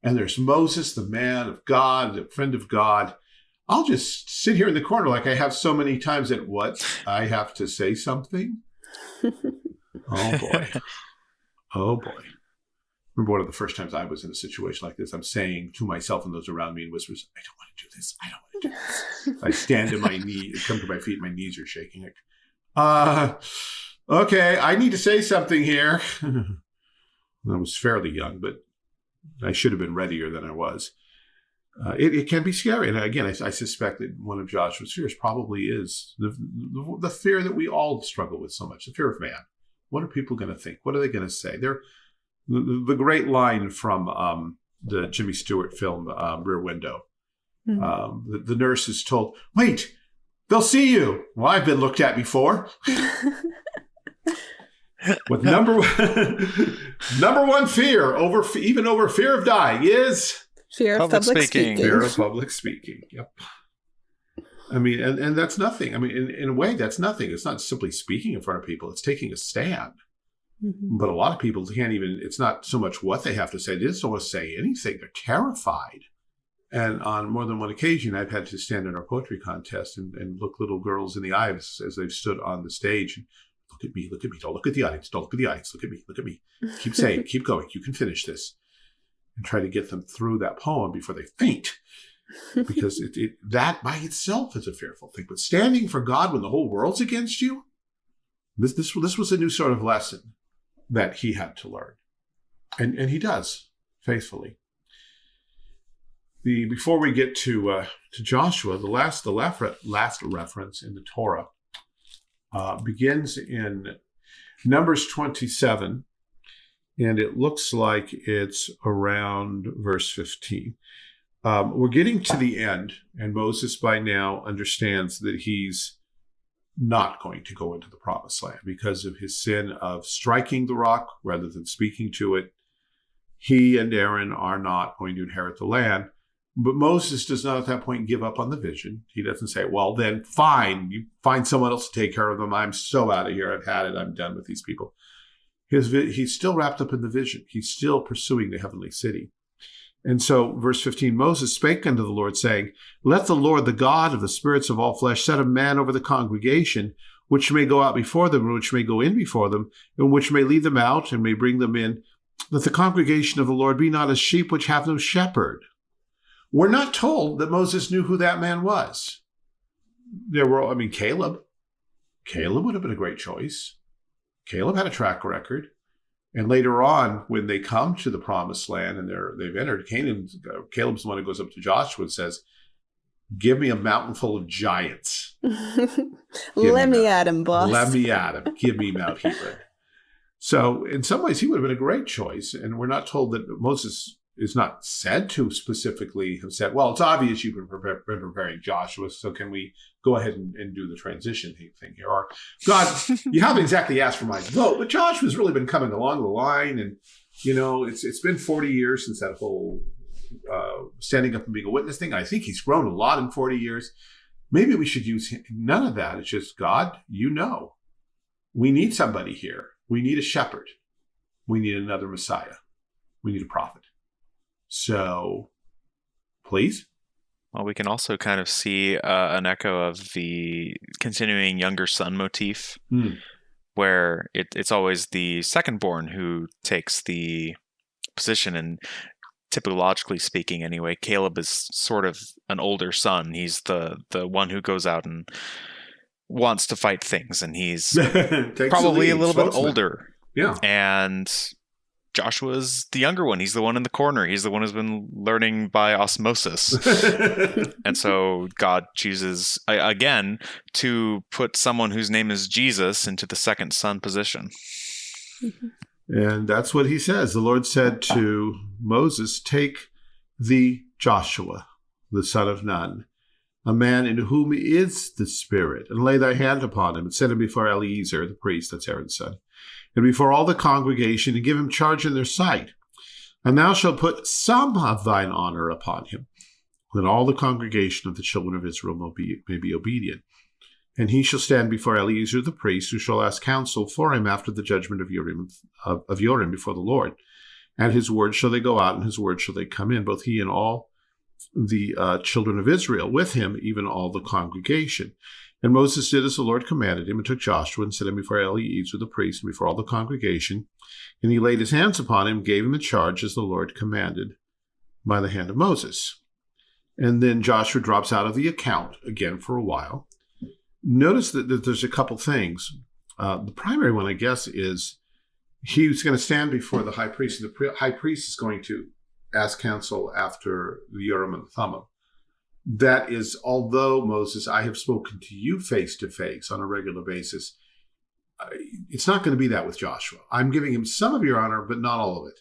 And there's Moses, the man of God, the friend of God. I'll just sit here in the corner like I have so many times at what? I have to say something? oh boy. Oh boy. Remember one of the first times I was in a situation like this, I'm saying to myself and those around me in whispers, I don't want to do this. I don't want to do this. I stand to my knee, come to my feet, my knees are shaking. Like, uh, okay, I need to say something here. I was fairly young, but I should have been readier than I was. Uh, it, it, can be scary. And again, I, I, suspect that one of Joshua's fears probably is the, the, the, fear that we all struggle with so much the fear of man. What are people going to think? What are they going to say? They're, the, the great line from um, the Jimmy Stewart film, um, Rear Window. Mm-hmm. Um, the, the nurse is told, wait, they'll see you. Well, I've been looked at before. With number one, number one fear over even over fear of dying is fear of public, public speaking. speaking. Fear of public speaking. Yep. I mean, and, and that's nothing. I mean, in, in a way, that's nothing. It's not simply speaking in front of people. It's taking a stand. Mm-hmm. But a lot of people can't even, it's not so much what they have to say, they just don't want to say anything. They're terrified. And on more than one occasion, I've had to stand in our poetry contest and, and look little girls in the eyes as they've stood on the stage and look at me, look at me, don't look at the audience, don't look at the audience, look at me, look at me. Keep saying, keep going, you can finish this. And try to get them through that poem before they faint. because it, it, that by itself is a fearful thing. But standing for God when the whole world's against you, this, this, this was a new sort of lesson that he had to learn. And, and he does faithfully. The, before we get to uh, to Joshua, the last the last, last reference in the Torah uh, begins in Numbers 27, and it looks like it's around verse 15. Um, we're getting to the end, and Moses by now understands that he's not going to go into the promised land because of his sin of striking the rock rather than speaking to it. He and Aaron are not going to inherit the land. But Moses does not at that point give up on the vision. He doesn't say, well, then fine, you find someone else to take care of them. I'm so out of here. I've had it. I'm done with these people. His, he's still wrapped up in the vision. He's still pursuing the heavenly city. And so, verse 15 Moses spake unto the Lord, saying, Let the Lord, the God of the spirits of all flesh, set a man over the congregation, which may go out before them, and which may go in before them, and which may lead them out, and may bring them in, that the congregation of the Lord be not as sheep which have no shepherd. We're not told that Moses knew who that man was. There were, I mean, Caleb. Caleb would have been a great choice. Caleb had a track record. And later on, when they come to the promised land and they're they've entered Canaan, Caleb's the one who goes up to Joshua and says, Give me a mountain full of giants. Let me, me at him, boss. Let me at him. Give me Mount Hebron. So in some ways he would have been a great choice. And we're not told that Moses is not said to specifically have said, well, it's obvious you've been, been preparing Joshua, so can we go ahead and, and, do the transition thing here? Or, God, you haven't exactly asked for my vote, but Joshua's really been coming along the line, and you know, it's it's been 40 years since that whole uh, standing up and being a witness thing. I think he's grown a lot in 40 years. Maybe we should use none of that. It's just God, you know, we need somebody here. We need a shepherd. We need another Messiah. We need a prophet. So, please. Well, we can also kind of see uh, an echo of the continuing younger son motif, mm. where it, it's always the second born who takes the position. And typologically speaking, anyway, Caleb is sort of an older son. He's the the one who goes out and wants to fight things, and he's probably a little bit older. Yeah, and Joshua's the younger one. He's the one in the corner. He's the one who's been learning by osmosis. and so God chooses again to put someone whose name is Jesus into the second son position. Mm-hmm. And that's what he says. The Lord said to Moses, Take the Joshua, the son of Nun, a man in whom is the Spirit, and lay thy hand upon him, and set him before Eleazar, the priest, that's Aaron's son and before all the congregation and give him charge in their sight. And thou shalt put some of thine honor upon him, that all the congregation of the children of Israel may be, obedient. And he shall stand before Eleazar the priest, who shall ask counsel for him after the judgment of Urim, of, of Urim before the Lord. And his words shall they go out, and his words shall they come in, both he and all the uh, children of Israel with him, even all the congregation. And Moses did as the Lord commanded him, and took Joshua and set him before Eleazar the priest and before all the congregation. And he laid his hands upon him, gave him the charge as the Lord commanded by the hand of Moses. And then Joshua drops out of the account again for a while. Notice that, that there's a couple things. Uh, the primary one, I guess, is he's going to stand before the high priest, and the high priest is going to ask counsel after the Urim and the Thummim. That is, although Moses, I have spoken to you face to face on a regular basis, it's not going to be that with Joshua. I'm giving him some of your honor, but not all of it.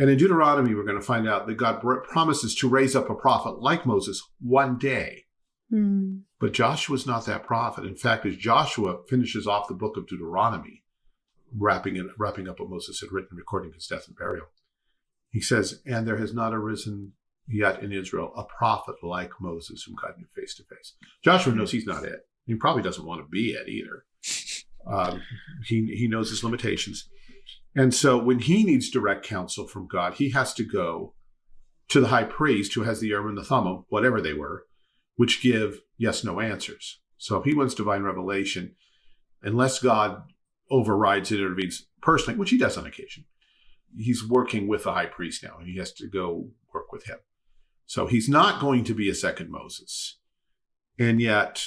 And in Deuteronomy, we're going to find out that God promises to raise up a prophet like Moses one day. Mm. But Joshua's not that prophet. In fact, as Joshua finishes off the book of Deuteronomy, wrapping it, wrapping up what Moses had written, recording his death and burial, he says, "And there has not arisen yet in Israel a prophet like Moses, whom God knew face to face." Joshua knows he's not it. He probably doesn't want to be it either. Um, he he knows his limitations. And so when he needs direct counsel from God, he has to go to the high priest who has the Urim and the Thummim, whatever they were, which give yes, no answers. So if he wants divine revelation, unless God overrides it, intervenes personally, which he does on occasion, he's working with the high priest now and he has to go work with him. So he's not going to be a second Moses. And yet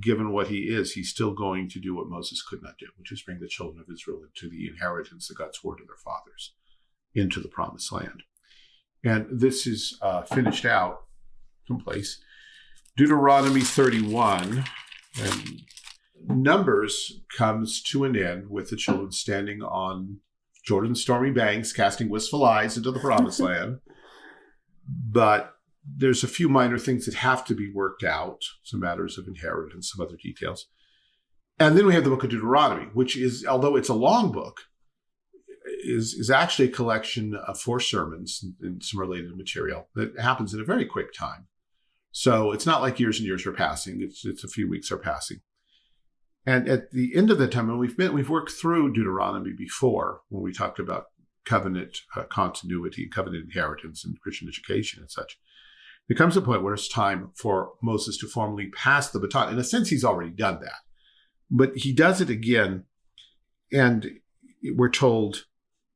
given what he is, he's still going to do what Moses could not do, which is bring the children of Israel into the inheritance that God swore to their fathers, into the promised land. And this is uh, finished out someplace. Deuteronomy 31 and Numbers comes to an end with the children standing on Jordan's stormy banks, casting wistful eyes into the promised land. But there's a few minor things that have to be worked out, some matters of inheritance, some other details. And then we have the book of Deuteronomy, which is, although it's a long book, is, is actually a collection of four sermons and some related material that happens in a very quick time. So it's not like years and years are passing. It's, it's a few weeks are passing. And at the end of the time, and we've been, we've worked through Deuteronomy before when we talked about covenant uh, continuity, covenant inheritance, and Christian education and such. There comes a point where it's time for Moses to formally pass the baton. In a sense, he's already done that. But he does it again. And we're told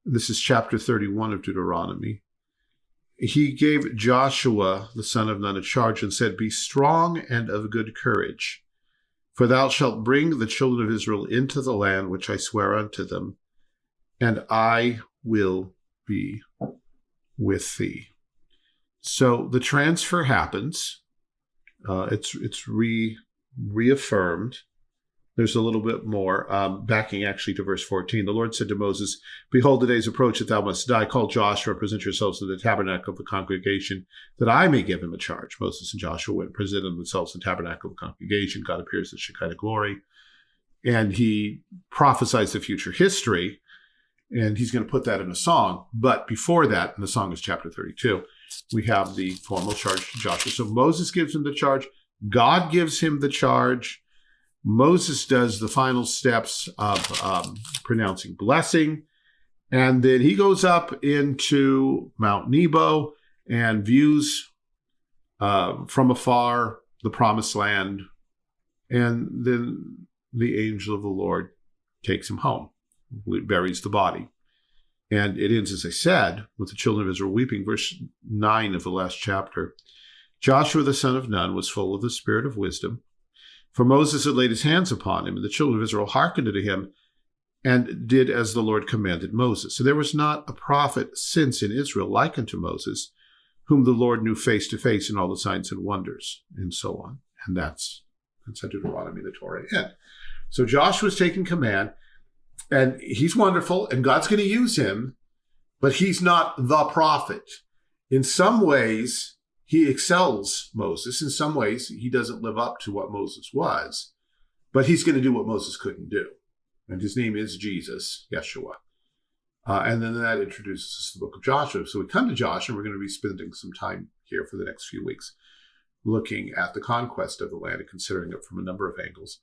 this is chapter 31 of Deuteronomy. He gave Joshua, the son of Nun, a charge and said, Be strong and of good courage, for thou shalt bring the children of Israel into the land which I swear unto them, and I will be with thee. So the transfer happens. Uh, it's it's re reaffirmed. There's a little bit more um, backing actually to verse 14. The Lord said to Moses, Behold, the days approach that thou must die. Call Joshua, present yourselves to the tabernacle of the congregation, that I may give him a charge. Moses and Joshua went and presented themselves in the tabernacle of the congregation. God appears in Shekinah glory. And he prophesies the future history, and he's going to put that in a song. But before that, and the song is chapter 32, we have the formal charge to Joshua. So Moses gives him the charge, God gives him the charge. Moses does the final steps of um, pronouncing blessing. And then he goes up into Mount Nebo and views uh, from afar the promised land. And then the angel of the Lord takes him home, buries the body. And it ends, as I said, with the children of Israel weeping. Verse 9 of the last chapter. Joshua the son of Nun was full of the spirit of wisdom, for Moses had laid his hands upon him, and the children of Israel hearkened unto him and did as the Lord commanded Moses. So there was not a prophet since in Israel like unto Moses, whom the Lord knew face to face in all the signs and wonders, and so on. And that's, that's how Deuteronomy, the Torah, end. So Joshua's taking command and he's wonderful and God's going to use him, but he's not the prophet. In some ways, he excels Moses. In some ways, he doesn't live up to what Moses was, but he's going to do what Moses couldn't do. And his name is Jesus, Yeshua. Uh, and then that introduces us to the book of Joshua. So we come to Joshua, and we're going to be spending some time here for the next few weeks looking at the conquest of the land and considering it from a number of angles.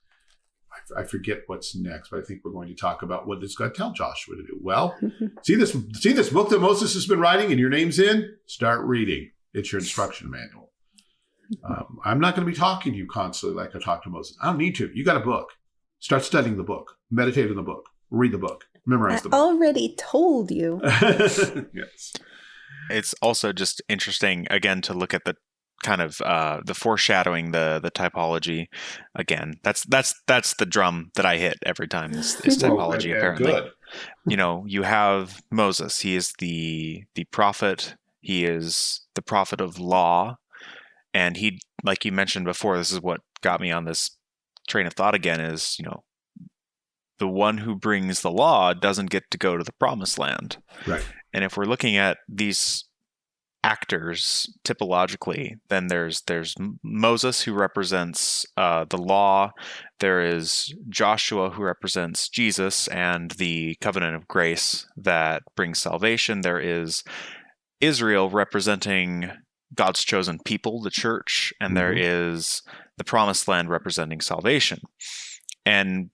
I, I forget what's next, but I think we're going to talk about what does God tell Joshua to do. Well, see this see this book that Moses has been writing, and your name's in. Start reading. It's your instruction manual. Um, I'm not going to be talking to you constantly like I talk to Moses. I don't need to. You got a book. Start studying the book. Meditate on the book. Read the book. Memorize I the book. already told you. yes. It's also just interesting again to look at the kind of uh, the foreshadowing, the the typology. Again, that's that's that's the drum that I hit every time. Is, is typology and- and apparently? Good. you know you have moses he is the the prophet he is the prophet of law and he like you mentioned before this is what got me on this train of thought again is you know the one who brings the law doesn't get to go to the promised land Right. and if we're looking at these actors typologically then there's there's moses who represents uh, the law there is joshua who represents jesus and the covenant of grace that brings salvation there is israel representing god's chosen people the church and there is the promised land representing salvation. And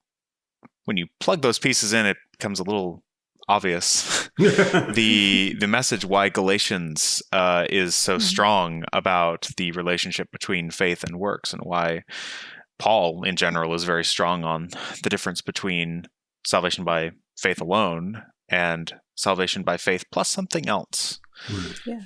when you plug those pieces in it becomes a little obvious the the message why Galatians uh, is so Mhm. strong about the relationship between faith and works, and why Paul in general is very strong on the difference between salvation by faith alone and salvation by faith plus something else. Yeah.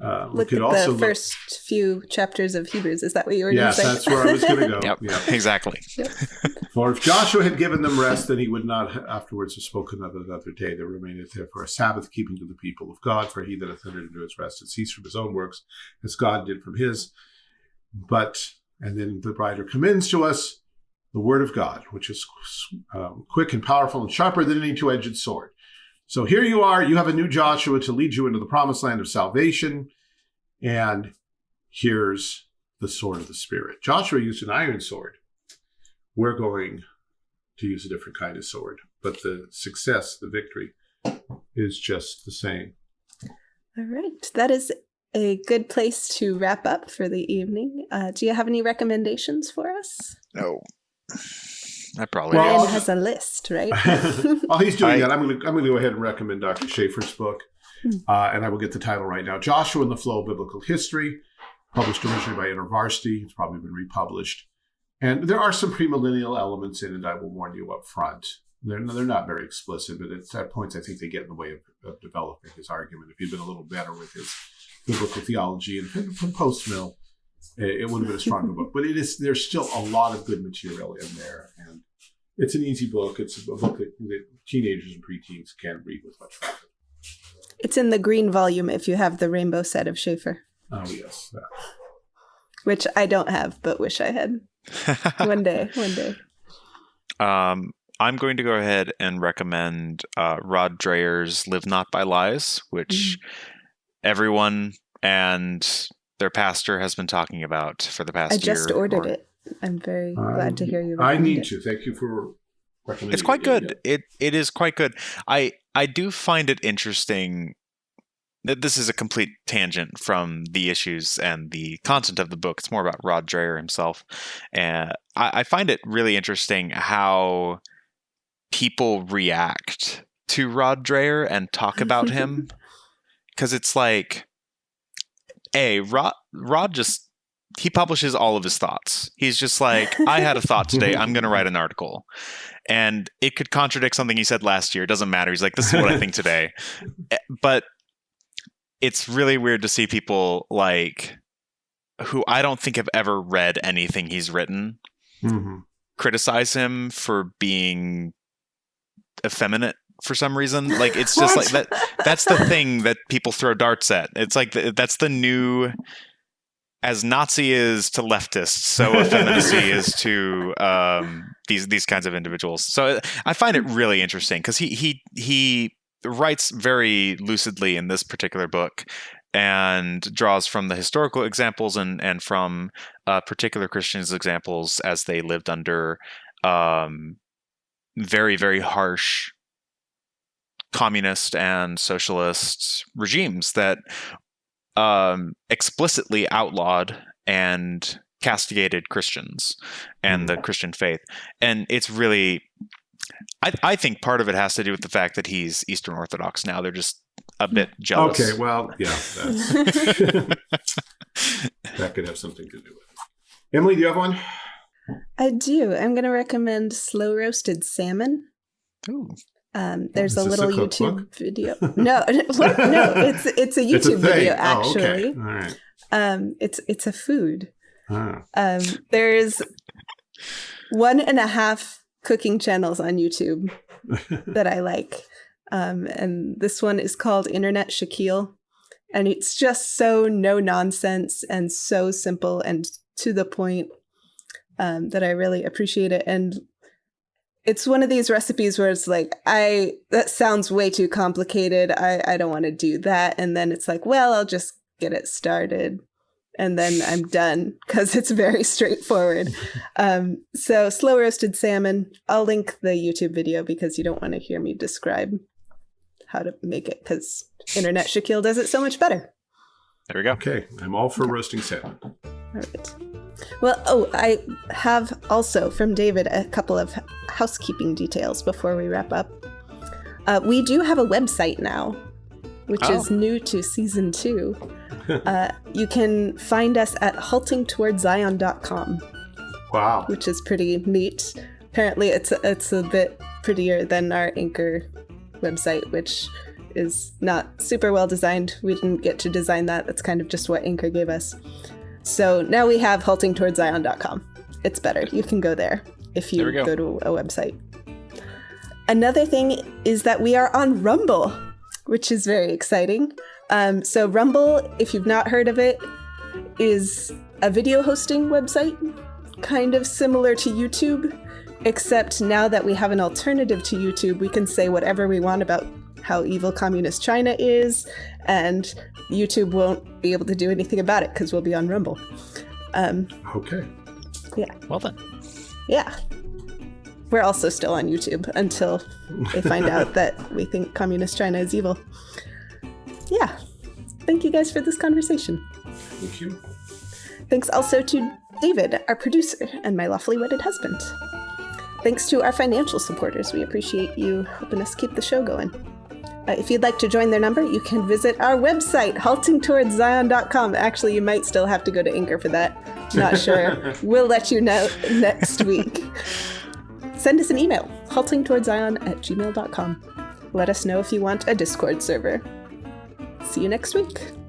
Uh, we Look could at also the look- first few chapters of Hebrews. Is that what you were Yes, going to say? that's where I was going to go. Yep, Yeah. exactly. For if Joshua had given them rest, then he would not afterwards have spoken of another day. There remaineth therefore a Sabbath keeping to the people of God. For he that hath entered into his rest has ceased from his own works, as God did from his. But, and then the writer commends to us the word of God, which is um, quick and powerful and sharper than any two edged sword. So here you are, you have a new Joshua to lead you into the promised land of salvation. And here's the sword of the Spirit. Joshua used an iron sword we're going to use a different kind of sword. But the success, the victory, is just the same. All right. That is a good place to wrap up for the evening. Uh, do you have any recommendations for us? No. I probably Well, Ryan has a list, right? While he's doing I- that, I'm going to I'm going to go ahead and recommend Dr. Schaeffer's book, Hmm. uh, and I will get the title right now. Joshua and the Flow of Biblical History, published originally by InterVarsity. It's probably been republished, and there are some premillennial elements in it. I will warn you up front. They're they're not very explicit, but it's at points I think they get in the way of, of developing his argument. If he'd been a little better with his biblical theology and from, from post mill, it, it would have been a stronger book. But it is there's still a lot of good material in there, and it's an easy book. It's a book that, that teenagers and preteens can read with much profit. it's in the green volume if you have the rainbow set of Schaeffer, Oh yes, that. which I don't have, but wish I had. One day, one day. Um, I'm going to go ahead and recommend uh, Rod Dreher's "Live Not by Lies," which everyone and their pastor has been talking about for the past I just year ordered or- it. I'm very I- glad to um, hear you. I need it. to thank you for recommending. It's quite it. good. It it is quite good. I I do find it interesting. that This is a complete tangent from the issues and the content of the book. It's more about Rod Dreher himself, and I, I find it really interesting how people react to Rod Dreher and talk about him, because it's like, a Rod Rod just he publishes all of his thoughts. He's just like, I had a thought today. I'm going to write an article. And it could contradict something he said last year. It doesn't matter. He's like, this is what I think today. Eh, But it's really weird to see people like who I don't think have ever read anything he's written Mhm. criticize him for being effeminate for some reason. Like it's just like that that's the thing that people throw darts at. It's like the, that's the new as Nazi is to leftists, so effeminacy is to um, these these kinds of individuals. So I find it really interesting because he he he writes very lucidly in this particular book and draws from the historical examples and and from uh, particular Christians' examples as they lived under um, very very harsh communist and socialist regimes that um, explicitly outlawed and castigated Christians and the Christian faith. And it's really, I, I think part of it has to do with the fact that he's Eastern Orthodox now. They're just a bit jealous. Okay, well, yeah, that's, that could have something to do with it. Emily, do you have one? I do. I'm going to recommend slow roasted salmon. Ooh. Um, there's a little a YouTube video. No, no, it's it's a YouTube It's a video Oh, actually. okay. All right. Um, it's it's a food. Ah. Um, there's one and a half cooking channels on YouTube that I like. Um, and this one is called Internet Shaquille. And it's just so no nonsense and so simple and to the point um, that I really appreciate it. And it's one of these recipes where it's like, I that sounds way too complicated. I, I don't want to do that. And then it's like, well, I'll just get it started and then I'm done because it's very straightforward. Um, so slow roasted salmon. I'll link the YouTube video because you don't want to hear me describe how to make it because Internet Shaquille does it so much better. There we go. Okay, I'm all for roasting salmon. All right. Well, oh, I have also from David a couple of housekeeping details before we wrap up. Uh, we do have a website now, which Oh. is new to season two. uh, you can find us at haltingtowardszion.com. Wow. which is pretty neat. Apparently, it's it's a bit prettier than our Anchor website, which is not super well designed. We didn't get to design that. That's kind of just what Anchor gave us. So now we have haltingtowardszion.com. It's better. You can go there if you go. go to a website. Another thing is that we are on Rumble, which is very exciting. Um, so Rumble, if you've not heard of it, is a video hosting website kind of similar to YouTube, except now that we have an alternative to YouTube, we can say whatever we want about how evil communist China is, and YouTube won't be able to do anything about it because we'll be on Rumble. Um, Okay. Yeah. Well then. yeah. We're also still on YouTube until they find out that we think communist China is evil. Yeah. Thank you guys for this conversation. Thank you. Thanks also to David, our producer, and my lawfully wedded husband. Thanks to our financial supporters. We appreciate you helping us keep the show going. Uh, if you'd like to join their number, you can visit our website, haltingtowardszion.com. Actually, you might still have to go to Anchor for that. Not sure. we'll let you know next week. Send us an email, haltingtowardszion at gmail.com. Let us know if you want a Discord server. See you next week.